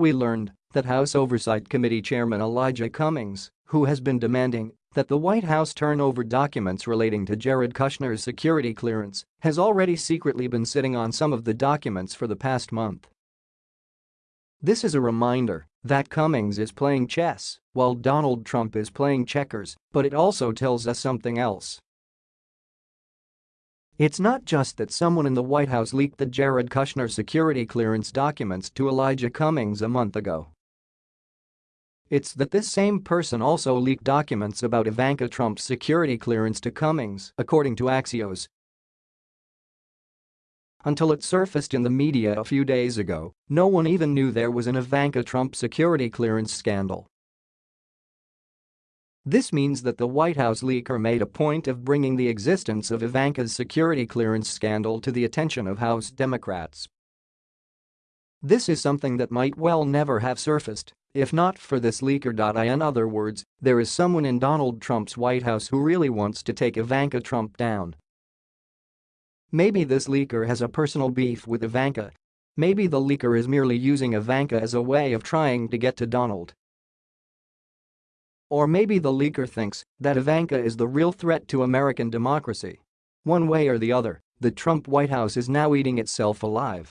We learned that House Oversight Committee Chairman Elijah Cummings, who has been demanding that the White House turn over documents relating to Jared Kushner's security clearance, has already secretly been sitting on some of the documents for the past month. This is a reminder that Cummings is playing chess while Donald Trump is playing checkers, but it also tells us something else. It's not just that someone in the White House leaked the Jared Kushner security clearance documents to Elijah Cummings a month ago. It's that this same person also leaked documents about Ivanka Trump's security clearance to Cummings, according to Axios. Until it surfaced in the media a few days ago, no one even knew there was an Ivanka Trump security clearance scandal. This means that the White House leaker made a point of bringing the existence of Ivanka's security clearance scandal to the attention of House Democrats. This is something that might well never have surfaced if not for this leaker. In other words, there is someone in Donald Trump's White House who really wants to take Ivanka Trump down. Maybe this leaker has a personal beef with Ivanka. Maybe the leaker is merely using Ivanka as a way of trying to get to Donald. Or maybe the leaker thinks that Ivanka is the real threat to American democracy. One way or the other, the Trump White House is now eating itself alive.